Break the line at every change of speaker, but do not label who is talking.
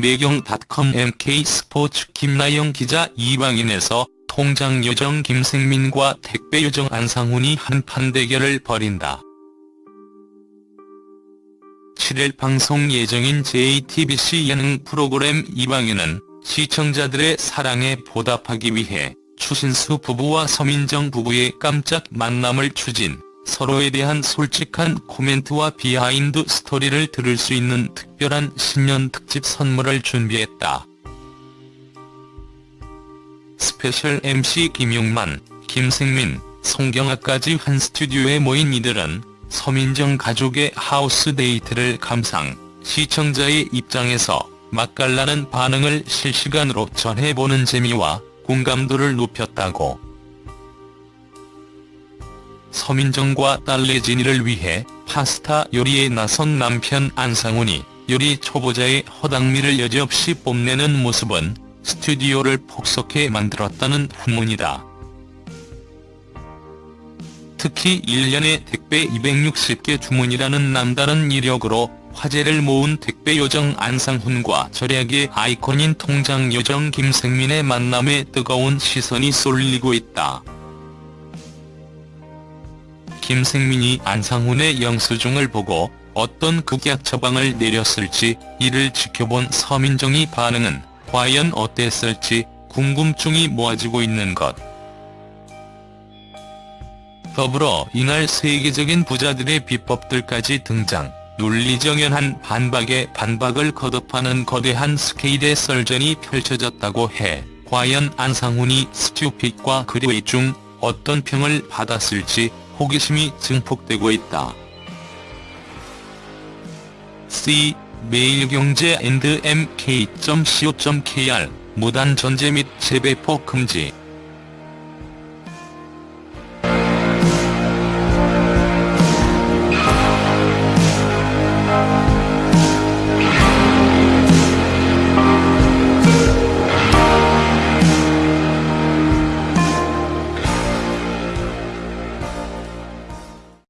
매경닷컴 MK스포츠 김나영 기자 이방인에서 통장 요정 김생민과 택배 요정 안상훈이 한판 대결을 벌인다. 7일 방송 예정인 JTBC 예능 프로그램 이방인은 시청자들의 사랑에 보답하기 위해 추신수 부부와 서민정 부부의 깜짝 만남을 추진, 서로에 대한 솔직한 코멘트와 비하인드 스토리를 들을 수 있는 특별한 신년 특집 선물을 준비했다. 스페셜 MC 김용만, 김생민, 송경아까지 한 스튜디오에 모인 이들은 서민정 가족의 하우스 데이트를 감상, 시청자의 입장에서 맛깔나는 반응을 실시간으로 전해보는 재미와 공감도를 높였다고. 서민정과 딸 예진이를 위해 파스타 요리에 나선 남편 안상훈이 요리 초보자의 허당미를 여지없이 뽐내는 모습은 스튜디오를 폭석해 만들었다는 후문이다. 특히 1년에 택배 260개 주문이라는 남다른 이력으로 화제를 모은 택배 요정 안상훈과 절약의 아이콘인 통장 요정 김생민의 만남에 뜨거운 시선이 쏠리고 있다. 김생민이 안상훈의 영수증을 보고 어떤 극약 처방을 내렸을지 이를 지켜본 서민정의 반응은 과연 어땠을지 궁금증이 모아지고 있는 것. 더불어 이날 세계적인 부자들의 비법들까지 등장, 논리정연한 반박에 반박을 거듭하는 거대한 스케일의 썰전이 펼쳐졌다고 해 과연 안상훈이 stupid과 great 중 어떤 평을 받았을지 호기심이 증폭되고 있다. C. 매일경제 앤드 mk.co.kr 무단 전제 및 재배포 금지